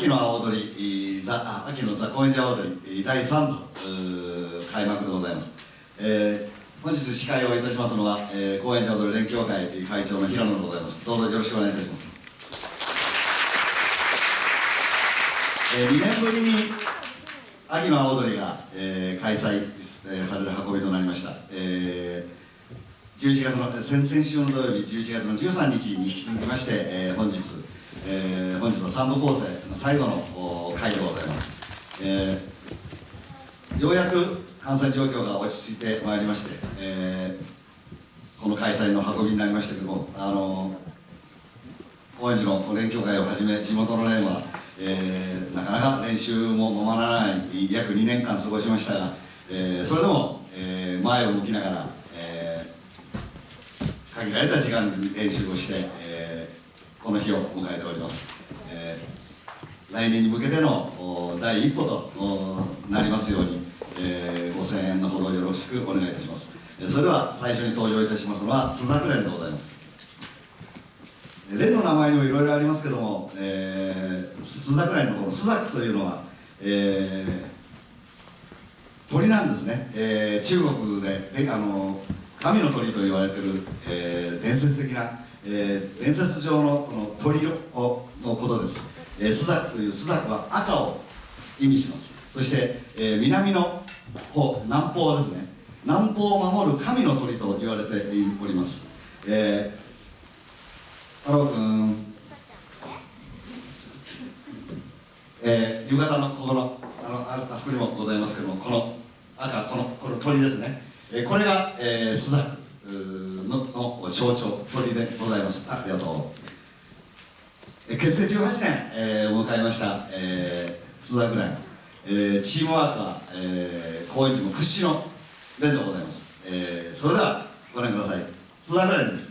秋の青踊りザ秋のザ・高円寺青踊り第3部開幕でございます、えー、本日司会をいたしますのは、えー、高円寺踊り連協会会長の平野でございます。どうぞよろしくお願いいたします、えー、2年ぶりに秋の青踊りが、えー、開催、えー、される運びとなりました、えー、11月の先々週の土曜日11月の13日に引き続きまして、えー、本日えー、本日の3部構成の最後の回でございます、えー、ようやく感染状況が落ち着いてまいりまして、えー、この開催の運びになりましたけどもあの高円寺の連協会をはじめ地元の連は、えー、なかなか練習もままならない約2年間過ごしましたが、えー、それでも、えー、前を向きながら、えー、限られた時間に練習をして、この日を迎えております、えー、来年に向けての第一歩となりますように、えー、ご声援のほどよろしくお願いいたします。それでは最初に登場いたしますのは朱雀連でございます。連の名前にもいろいろありますけども、えー、朱雀連のこの朱雀というのは、えー、鳥なんですね、えー、中国であの神の鳥と言われてる、えー、伝説的なえー、伝説上のこの鳥のことです、えー、スザクというスザクは赤を意味します。そして、えー、南の方南方ですね。南方を守る神の鳥と言われております、えー、太郎君えー、夕方のここのあのああそこにもございますけどもこの赤このこの鳥ですね、えー、これが、えー、スザク。のの象徴鳥でございます。ありがとう。結成18年、えー、を迎えました、えー、津田ぐらい、えー、チームワークは、えー、高円寺も屈指の連でございます、えー、それではご覧ください。津田ぐらいです。